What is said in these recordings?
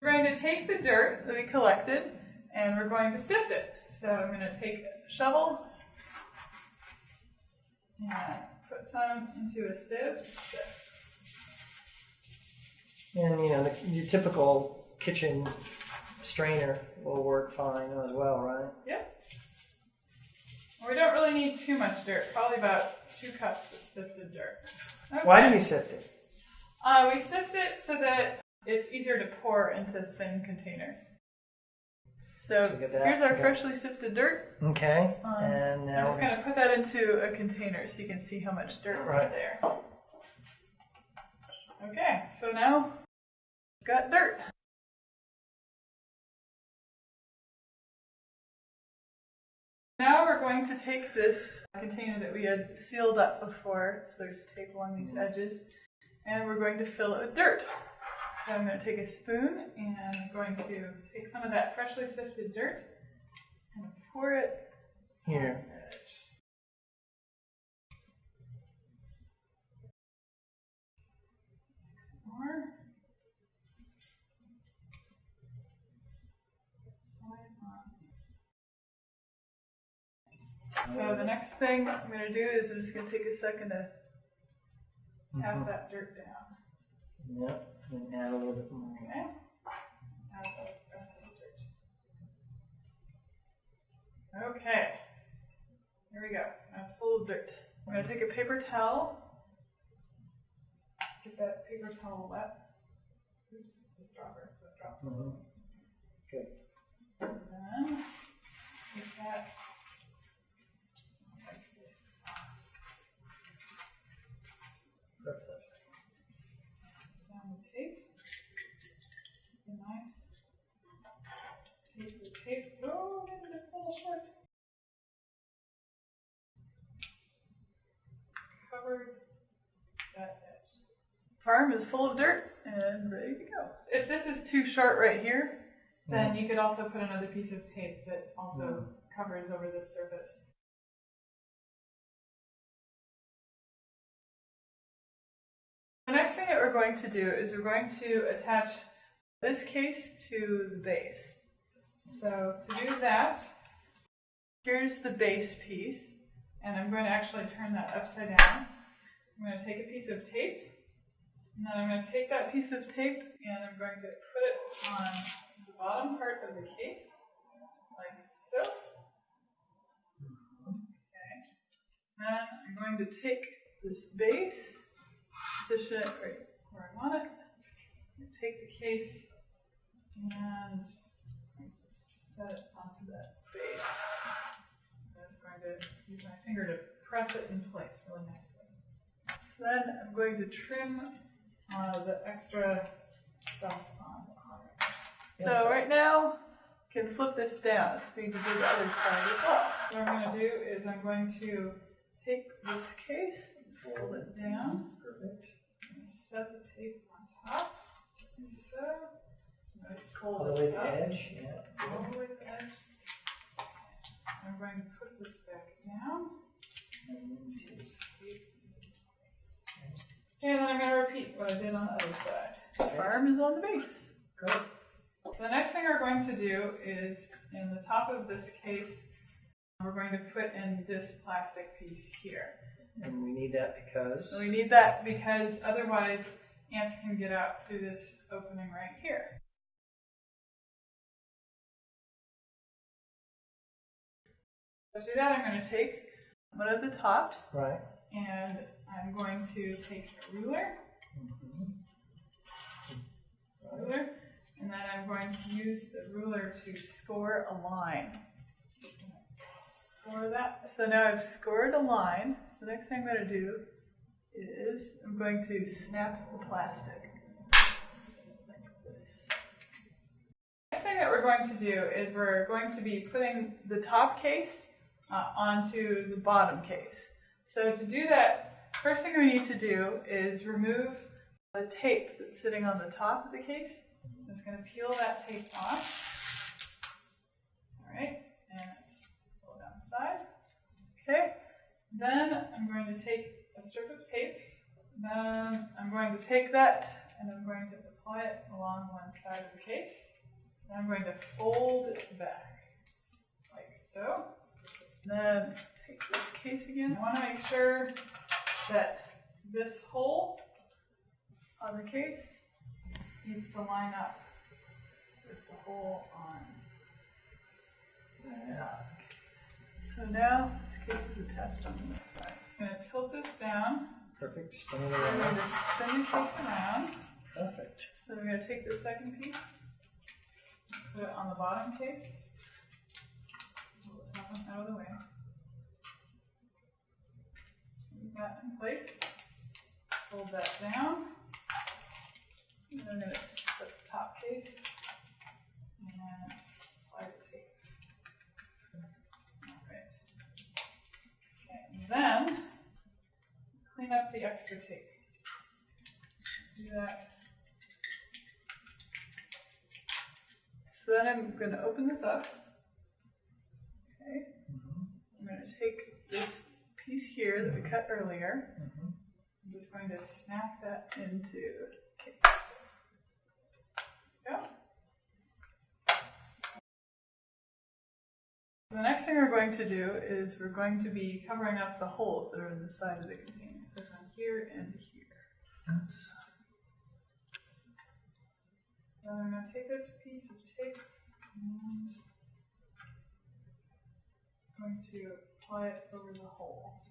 We're going to take the dirt that we collected and we're going to sift it. So I'm going to take a shovel and put some into a sieve. Sift. And you know, the, your typical kitchen strainer will work fine as well, right? Yep. We don't really need too much dirt, probably about two cups of sifted dirt. Okay. Why do you sift it? Uh, we sift it so that it's easier to pour into thin containers. So So get that, here's our okay. freshly sifted dirt. Okay, Um, and I'm just going to put that into a container so you can see how much dirt was there. Okay, so now got dirt. Now we're going to take this container that we had sealed up before, so there's tape along these edges, and we're going to fill it with dirt. So I'm going to take a spoon and I'm going to take some of that freshly sifted dirt, just to pour it here. More. Slide on. So the next thing I'm going to do is I'm just going to take a second to tap Mhm. that dirt down. Yep, and add a little bit more. Okay. Add the rest of the dirt. Okay. Here we go. So now it's full of dirt. I'm going to take a paper towel. Get that paper towel wet. Oops, this dropper. That drops. Mhm. Good. And then Covered. Farm is full of dirt and ready to go. If this is too short right here, mm. then you could also put another piece of tape that also mm. covers over this surface. The next thing that we're going to do is we're going to attach this case to the base. So to do that, here's the base piece, and I'm going to actually turn that upside down. I'm going to take a piece of tape, and then I'm going to take that piece of tape and I'm going to put it on the bottom part of the case, like so. Okay. Then I'm going to take this base, position it right where I want it, take the case, and set it onto that base. I'm just going to use my finger to press it in place really nicely. Then I'm going to trim uh, the extra stuff on the corners. So right now, can flip this down. It's going to do the other side as well. What I'm going to do is I'm going to take this case and fold it down. Perfect. and Set the tape on top. So, I'm going to All fold the way it to up. the edge, yeah. All the way to the edge. I'm going to put this back down. And then I'm going to repeat what I did on the other side. Farm is on the base. Good. So the next thing we're going to do is in the top of this case, we're going to put in this plastic piece here. And we need that because. So we need that because otherwise ants can get out through this opening right here. To do that, I'm going to take one of the tops Right. and I'm going to take a ruler, ruler, and then I'm going to use the ruler to score a line. Score that. So now I've scored a line. So the next thing I'm going to do is I'm going to snap the plastic. Next thing that we're going to do is we're going to be putting the top case uh, onto the bottom case. So to do that, first thing we need to do is remove the tape that's sitting on the top of the case. I'm just going to peel that tape off. All right, and pull it down the side. Okay, then I'm going to take a strip of tape. Then I'm going to take that and I'm going to apply it along one side of the case. And I'm going to fold it back, like so. Then take this case again. I want to make sure that this hole on the case needs to line up with the hole on. the Yeah. So now this case is attached on the side. I'm going to tilt this down. Perfect. Spin it I'm going around. to spin the case around. Perfect. So then we're going to take the second piece, put it on the bottom case. Pull the top one out of the way. Smooth that in place. Fold that down. And then I'm going to set the top case and apply the tape. Alright. Okay, and then clean up the extra tape. Do that So then I'm going to open this up. Okay. Mm-hmm. I'm going to take this piece here that we cut earlier. Mhm. I'm just going to snap that into the case. Go. The next thing we're going to do is we're going to be covering up the holes that are in the side of the container. So it's on here and here. So I'm going to take this piece of tape and I'm going to it over the hole.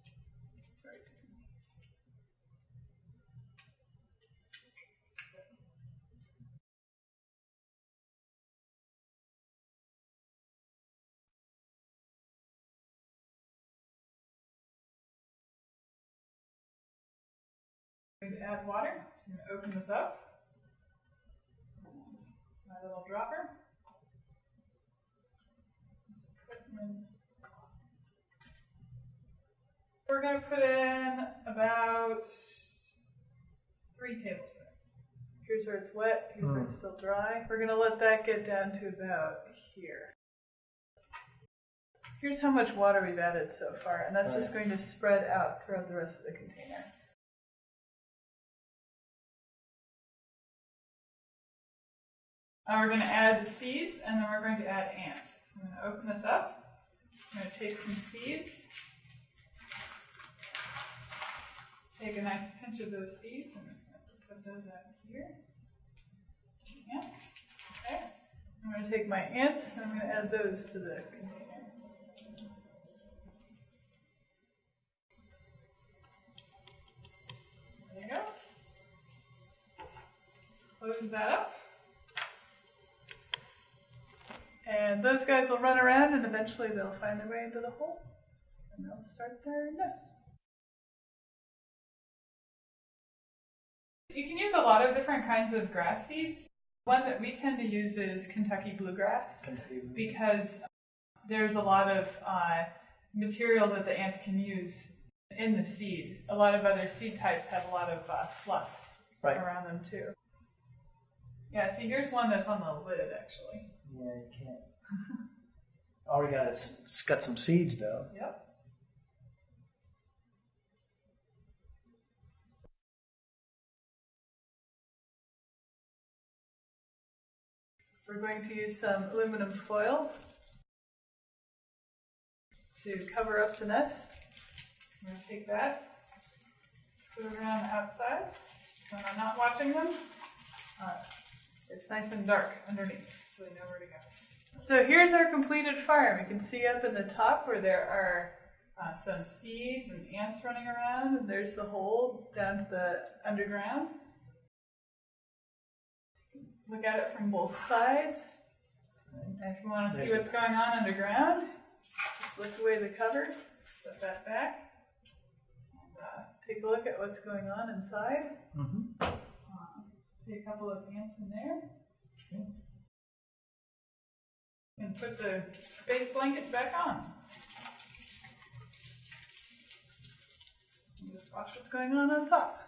Right. I'm going to add water. So I'm going to open this up. My little dropper. We're going to put in about three tablespoons. Here's where it's wet, here's where it's still dry. We're going to let that get down to about here. Here's how much water we've added so far, and that's just going to spread out throughout the rest of the container. Now we're going to add the seeds and then we're going to add ants. So I'm going to open this up. I'm going to take some seeds. Take a nice pinch of those seeds. I'm just going to put those out here. Ants. Okay. I'm going to take my ants and I'm going to add those to the container. There you go. Just close that up. And those guys will run around and eventually they'll find their way into the hole and they'll start their nest. You can use a lot of different kinds of grass seeds. One that we tend to use is Kentucky bluegrass Kentucky. because there's a lot of uh, material that the ants can use in the seed. A lot of other seed types have a lot of uh, fluff Right. around them too. Yeah, see, here's one that's on the lid actually. Yeah, you can't. All we got is got some seeds though. Yep. We're going to use some aluminum foil to cover up the nest. So I'm going to take that, put it around the outside. When I'm not watching them, uh, it's nice and dark underneath, so they know where to go. So here's our completed farm. You can see up in the top where there are uh, some seeds and ants running around, and there's the hole down to the underground. Look at it from both sides. And if you want to see what's going on underground, just lift away the cover, set that back, and uh, take a look at what's going on inside. Mm-hmm. Uh, see a couple of ants in there. And put the space blanket back on. And just watch what's going on on top.